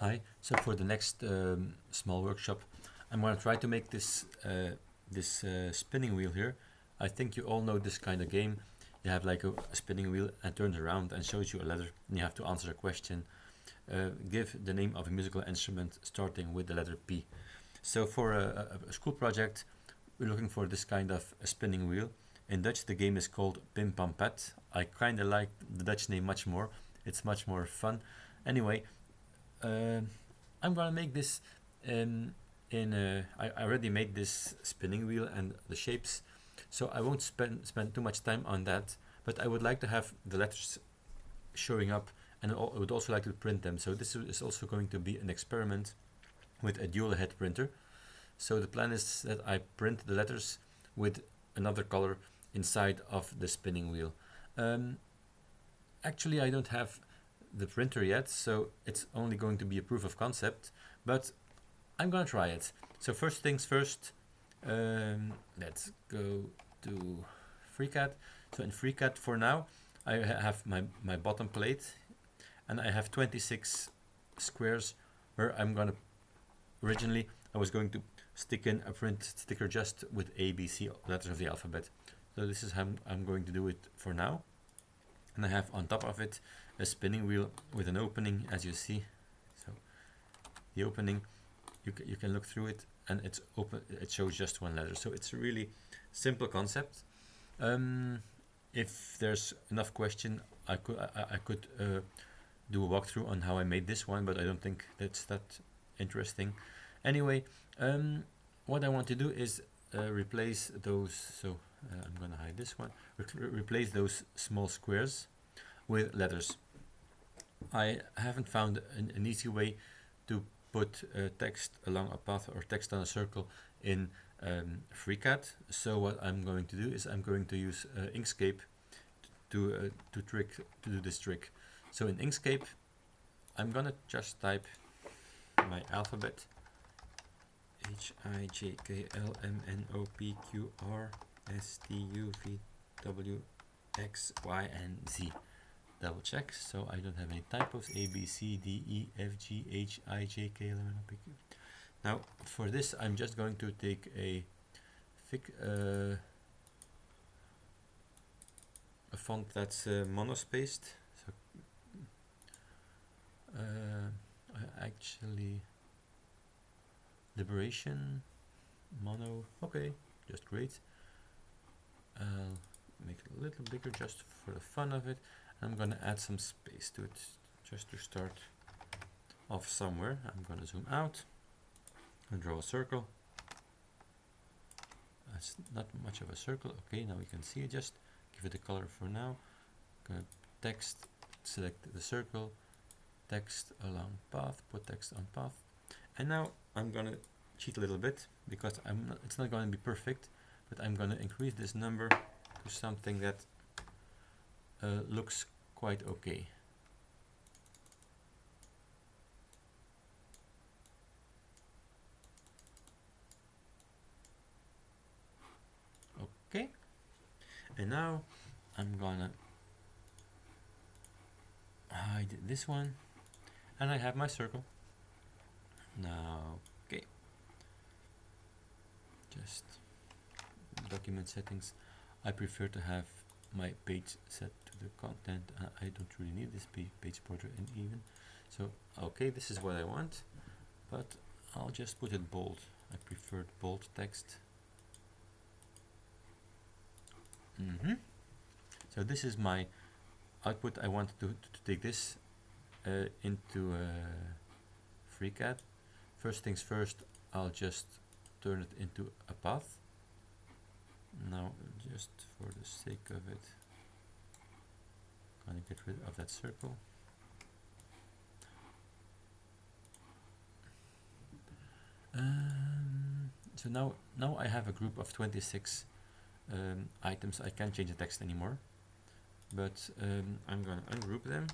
Hi, so for the next um, small workshop, I'm going to try to make this uh, this uh, spinning wheel here. I think you all know this kind of game. You have like a, a spinning wheel and turns around and shows you a letter and you have to answer a question. Uh, give the name of a musical instrument starting with the letter P. So for a, a, school project, we're looking for this kind of a spinning wheel. In Dutch, the game is called Pim Pam Pet. I kind of like the Dutch name much more. It's much more fun. Anyway, uh, I'm gonna make this um, in a, I, I already made this spinning wheel and the shapes so I won't spend spend too much time on that but I would like to have the letters showing up and I would also like to print them. So this is also going to be an experiment with a dual head printer. So the plan is that I print the letters with another color inside of the spinning wheel. Um, actually I don't have the printer yet, so it's only going to be a proof of concept, but I'm gonna try it. So first things first, um, let's go to FreeCAD. So in FreeCAD for now, I have my, my bottom plate and I have 26 squares where I'm gonna, originally I was going to stick in a print sticker just with A, B, C letters of the alphabet. So this is how I'm going to do it for now. And I have on top of it a spinning wheel with an opening as you see. So the opening you, you can look through it and it's open it shows just one letter. So it's a really simple concept. Um, if there's enough question I could I, I could uh, do a walkthrough on how I made this one but I don't think that's that interesting. Anyway um, what I want to do is uh, replace those. So uh, I'm gonna hide this one Re replace those small squares with letters I haven't found an, an easy way to put uh, text along a path or text on a circle in um, FreeCAD. So what I'm going to do is I'm going to use uh, Inkscape to uh, to trick to do this trick. So in Inkscape, I'm gonna just type my alphabet H I J K L M N O P Q R S T U V W X Y and Z. Double check so I don't have any typos. A B C D E F G H I J K L M N O P Q. Now for this I'm just going to take a uh, a font that's uh, monospaced. So uh, actually liberation mono okay just great I'll make it a little bigger just for the fun of it I'm going to add some space to it just to start off somewhere. I'm going to zoom out and draw a circle. That's not much of a circle. Okay, now we can see it. Just give it a color for now. To text, select the circle, text along path, put text on path. And now I'm going to cheat a little bit because I'm not, it's not going to be perfect, but I'm going to increase this number to something that uh, looks quite okay. Okay, and now I'm gonna hide this one and I have my circle. Now, okay, just document settings. I prefer to have my page set to the content. Uh, I don't really need this page border and even so okay this is what I want but I'll just put it bold. I prefer bold text. Mm -hmm. so this is my output. I want to, to, take this uh, into uh, FreeCAD. First things first I'll just turn it into a path now just for the sake of it going to get rid of that circle. Um, so now now I have a group of 26 um, items. I can't change the text anymore but um, I'm going to ungroup them.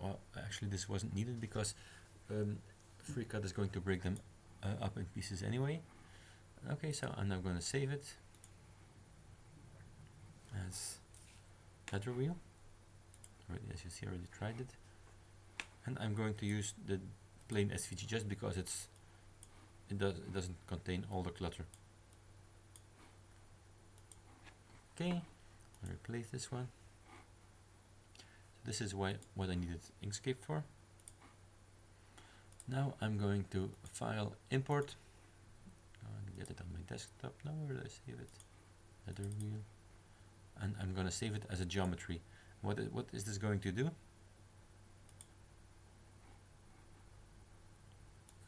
Well actually this wasn't needed because um, FreeCAD is going to break them uh, up in pieces anyway Okay, so I'm now going to save it. As header wheel. As you see, I already tried it. and I'm going to use the plain SVG just because it's it does it doesn't contain all the clutter. Okay I'll replace this one. So this is why what I needed Inkscape for. Now I'm going to file import get it on my desktop. Now where did I save it? Letter wheel and I'm gonna save it as a geometry. What is, what is this going to do?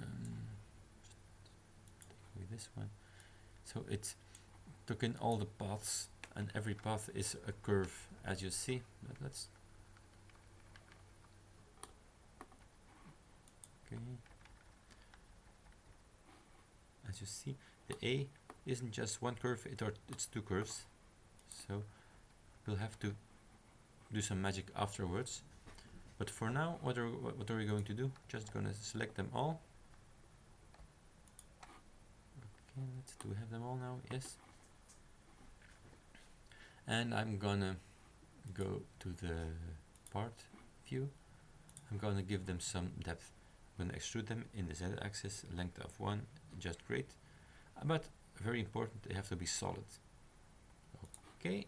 Um, this one. So it took in all the paths and every path is a curve as you see. But let's. Okay as you see the A isn't just one curve it or it's two curves. So we'll have to do some magic afterwards. But for now what are what are we going to do? Just gonna select them all. Let's do we have them all now? Yes. And I'm gonna go to the part view. I'm gonna give them some depth. I'm gonna extrude them in the z-axis length of one just great. But very important they have to be solid. Okay.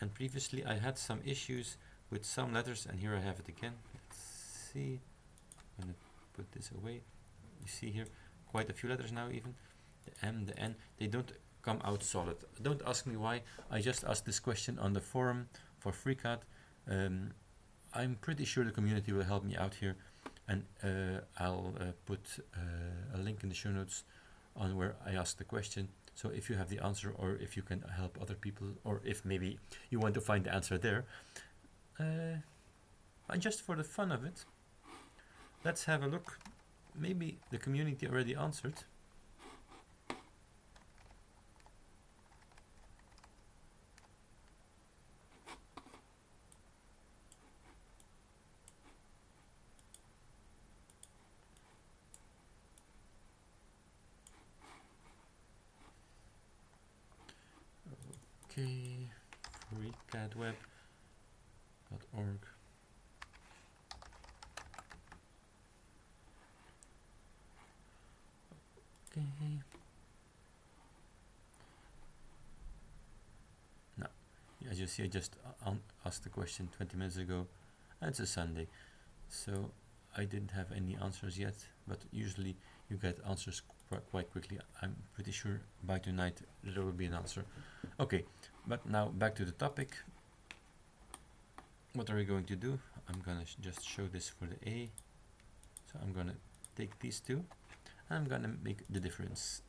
And previously I had some issues with some letters and here I have it again. Let's see. I'm gonna put this away. You see here quite a few letters now even. The M the N they don't come out solid. Don't ask me why. I just asked this question on the forum for FreeCAD um, I'm pretty sure the community will help me out here and uh, I'll uh, put uh, a link in the show notes on where I asked the question so if you have the answer or if you can help other people or if maybe you want to find the answer there uh, and just for the fun of it let's have a look maybe the community already answered. Okay, freecadweb.org. Okay. Now, as you see, I just asked the question 20 minutes ago. And it's a Sunday, so I didn't have any answers yet. But usually, you get answers qu quite quickly. I'm pretty sure by tonight there will be an answer. Okay, but now back to the topic. What are we going to do? I'm gonna sh just show this for the A. So I'm gonna take these two and I'm gonna make the difference.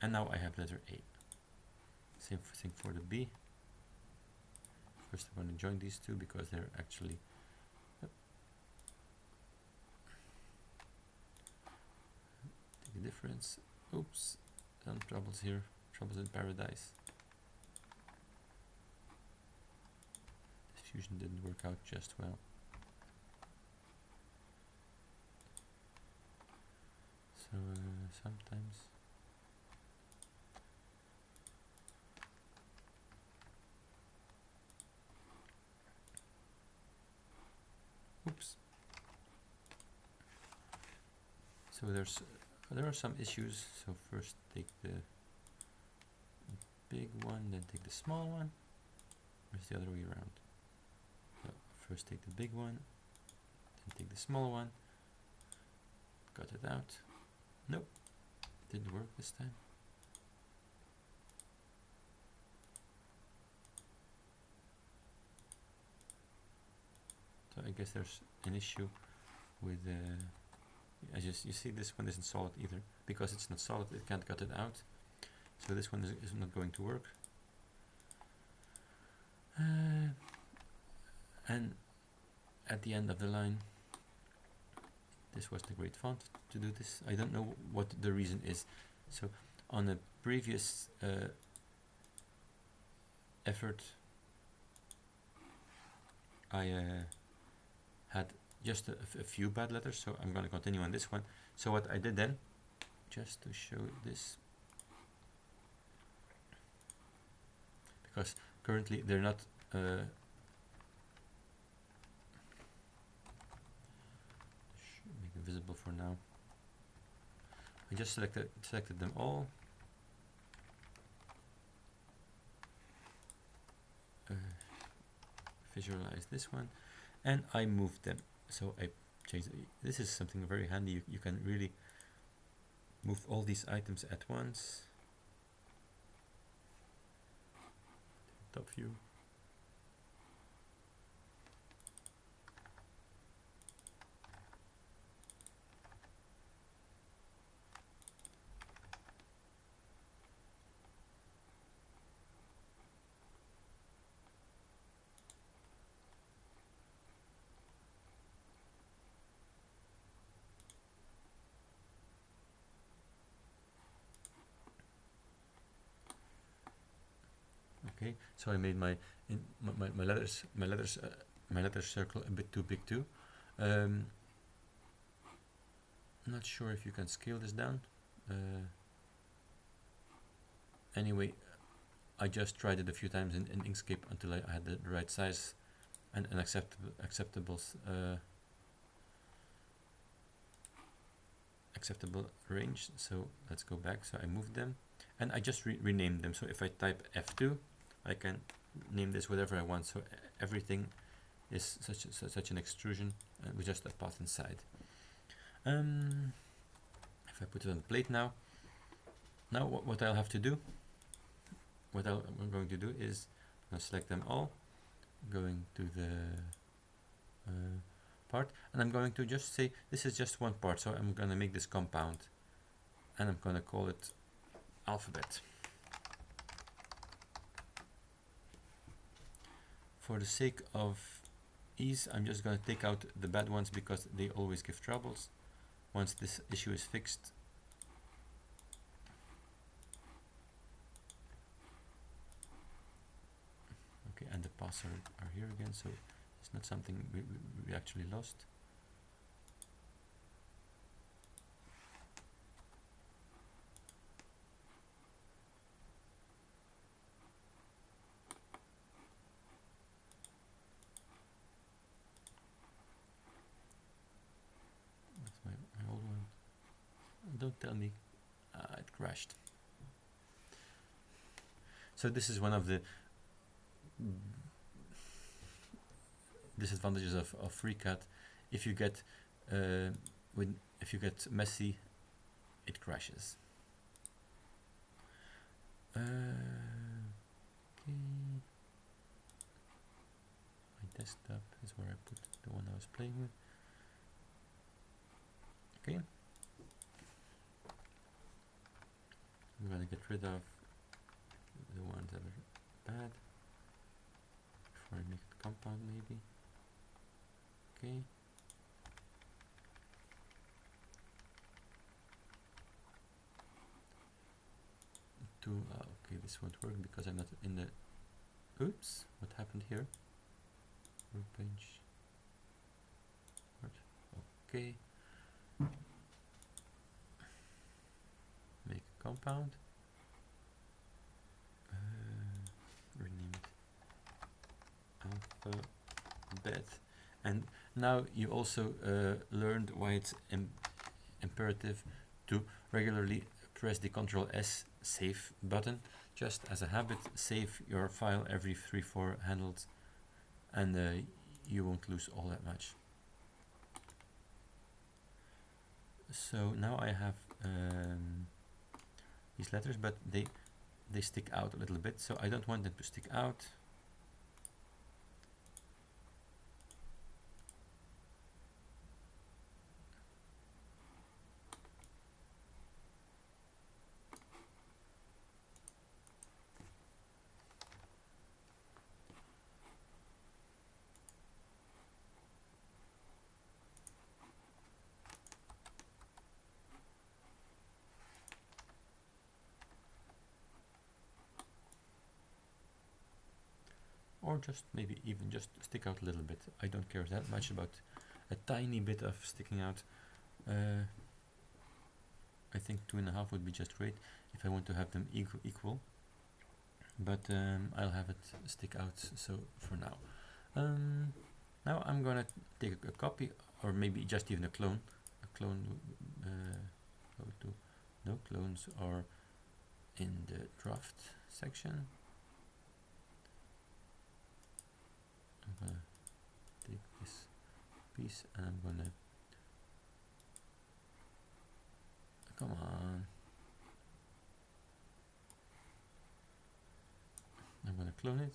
And now I have letter A. Same thing for the B. First I'm to join these two because they're actually difference. Oops. Some troubles here. Troubles in paradise didn't work out just well. So uh, sometimes oops. So there's there are some issues so first take the big one then take the small one. Or is the other way around first take the big one then take the small one. Cut it out. Nope, didn't work this time. So I guess there's an issue with uh, as you, you see this one isn't solid either. Because it's not solid it can't cut it out. So this one is, is not going to work. Uh, and at the end of the line. This was the great font to do this. I don't know what the reason is. So on a previous uh, effort I uh, had just a, a, few bad letters so I'm going to continue on this one. So what I did then just to show this because currently they're not uh, visible for now. I just selected selected them all. Uh, visualize this one, and I moved them. So I changed. This is something very handy. You, you can really move all these items at once. Top view. Okay? So I made my in my, my, letters my letters uh, my letter circle a bit too big too. Um, not sure if you can scale this down. Uh, anyway I just tried it a few times in, in Inkscape until I, I had the, the right size and an acceptable acceptable uh, acceptable range. So let's go back. So I moved them and I just re renamed them. So if I type F2 I can name this whatever I want. So everything is such a, such an extrusion uh, with just a path inside. Um, if I put it on the plate now, now what, what I'll have to do, what i am going to do is i select them all, going to the uh, part, and I'm going to just say this is just one part. So I'm going to make this compound, and I'm going to call it alphabet. For the sake of ease I'm just going to take out the bad ones because they always give troubles. Once this issue is fixed okay and the are, are here again so it's not something we, we, we actually lost don't tell me uh, it crashed. So this is one of the disadvantages of, of FreeCAD. If you get uh, when if you get messy, it crashes. Uh, okay. My desktop is where I put the one I was playing with. Okay. I'm gonna get rid of the ones that are bad before I make compound maybe. Okay. To uh, okay, this won't work because I'm not in the. Oops! What happened here? Workbench. Okay. Make a compound. Uh, rename alphabet. And now you also uh, learned why it's Im imperative to regularly press the Control S save button. Just as a habit, save your file every 3-4 handles and uh, you won't lose all that much. So now I have um, these letters, but they they stick out a little bit, so I don't want them to stick out. Or just maybe even just stick out a little bit. I don't care that much about a tiny bit of sticking out. Uh, I think two and a half would be just great if I want to have them equal. equal. But um, I'll have it stick out so for now. Um, now I'm gonna take a, a, copy or maybe just even a clone a clone uh, no clones are in the draft section I'm gonna take this piece and I'm gonna come on. I'm gonna clone it.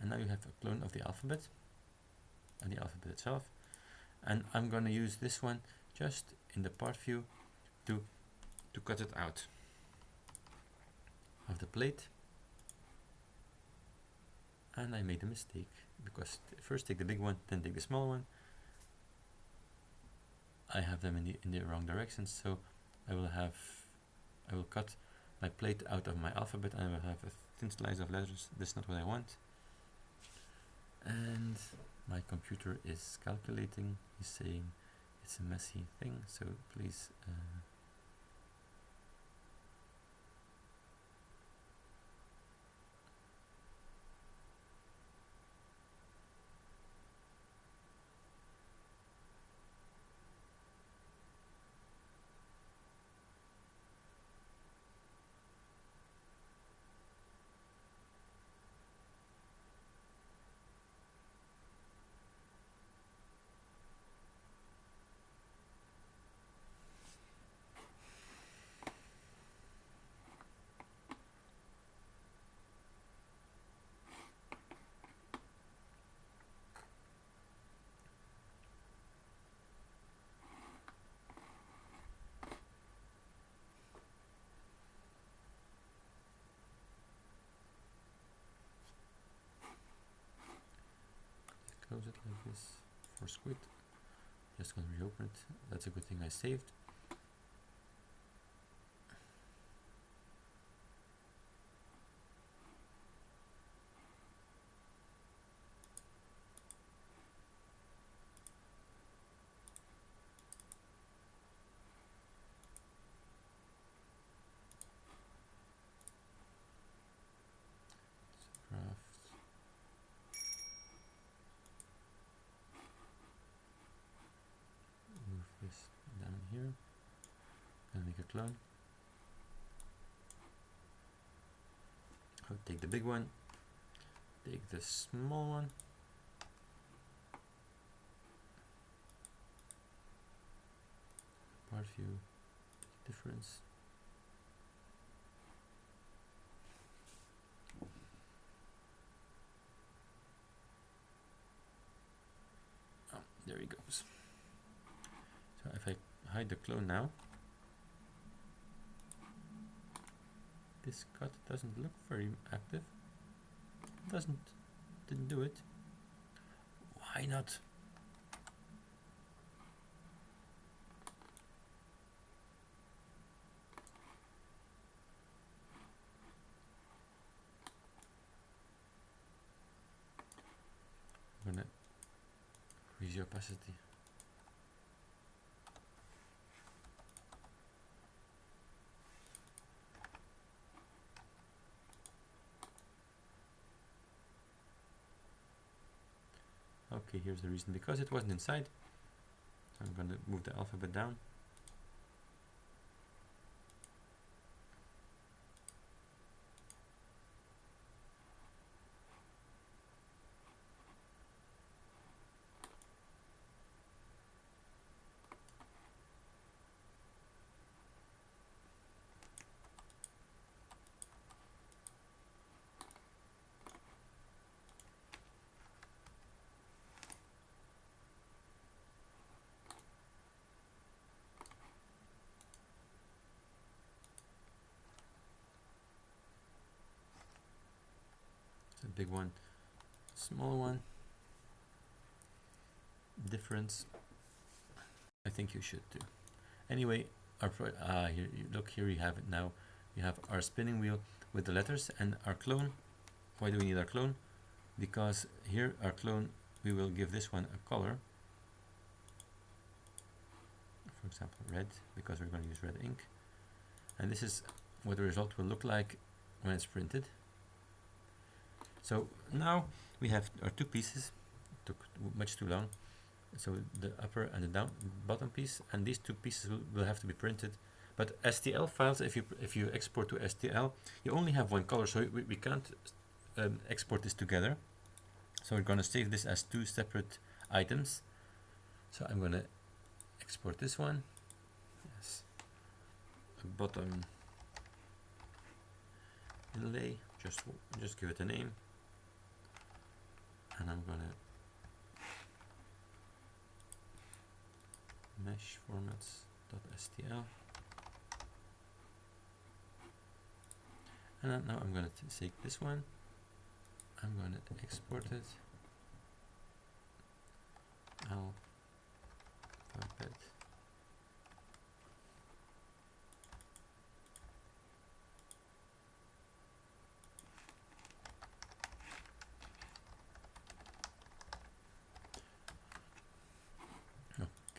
And now you have a clone of the alphabet and the alphabet itself. And I'm gonna use this one just in the part view to to cut it out of the plate. And I made a mistake because first take the big one then take the small one. I have them in the in the wrong direction so I will have I will cut my plate out of my alphabet and I will have a thin slice of letters that's not what I want. And my computer is calculating he's saying it's a messy thing so please uh, close it like this force quit just gonna reopen it. That's a good thing I saved draft move this down here clone. I'll take the big one. Take the small one. Part view. Difference. Oh, there he goes. So if I hide the clone now, this cut doesn't look very active. Doesn't, didn't do it. Why not? I'm gonna increase the opacity. Okay, here's the reason. Because it wasn't inside, I'm going to move the alphabet down. Big one, small one. Difference. I think you should too. Anyway, our ah, here, look here. You have it now. You have our spinning wheel with the letters and our clone. Why do we need our clone? Because here our clone, we will give this one a color. For example, red, because we're going to use red ink. And this is what the result will look like when it's printed. So now we have our two pieces, took much too long. so the upper and the down bottom piece and these two pieces will, will have to be printed. But STL files if you if you export to STL you only have one color so we, we can't um, export this together. So we're going to save this as two separate items. So I'm going to export this one yes bottom inlay. Just just give it a name and I'm gonna mesh formats.stl and now I'm gonna take this one. I'm gonna export it. Alphabet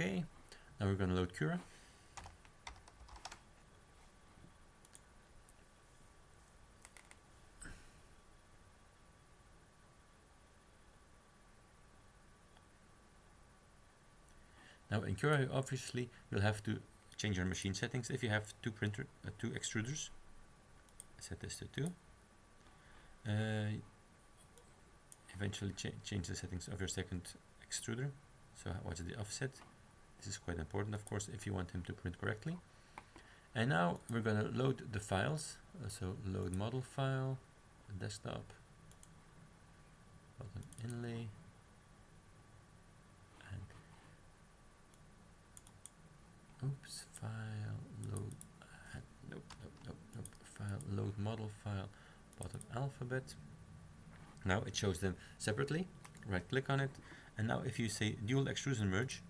Okay, now we're going to load Cura. Now in Cura, obviously, you'll have to change your machine settings if you have two printer, uh, two extruders. Set this to two. Uh, eventually cha change the settings of your second extruder. So what's the offset? This is quite important, of course, if you want him to print correctly. And now we're going to load the files. Uh, so load model file, desktop, bottom inlay, and oops, file load, uh, nope, nope, nope, nope, file load model file, bottom alphabet. Now it shows them separately. Right click on it, and now if you say dual extrusion merge,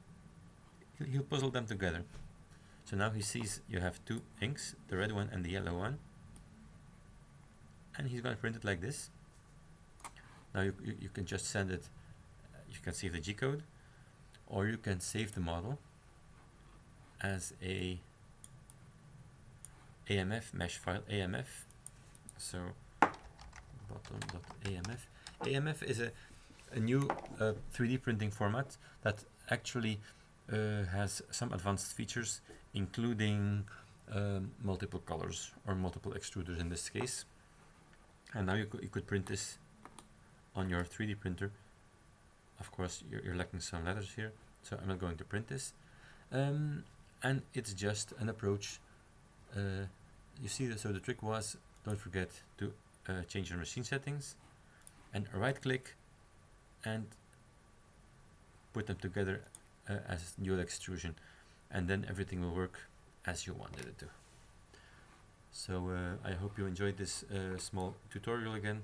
he'll puzzle them together. So now he sees you have two inks, the red one and the yellow one. And he's going to print it like this. Now you, you, you can just send it, uh, you can save the G-code, or you can save the model as a AMF mesh file, AMF. So bottom.amf. AMF is a, a new uh, 3D printing format that actually has some advanced features, including um, multiple colors or multiple extruders in this case. And now you, could you could print this on your 3D printer. Of course, you're, you're lacking some letters here, so I'm not going to print this. Um, and it's just an approach. Uh, you see, so the trick was, don't forget to uh, change your machine settings and right click and put them together uh, as dual extrusion and then everything will work as you wanted it to. So uh, I hope you enjoyed this uh, small tutorial again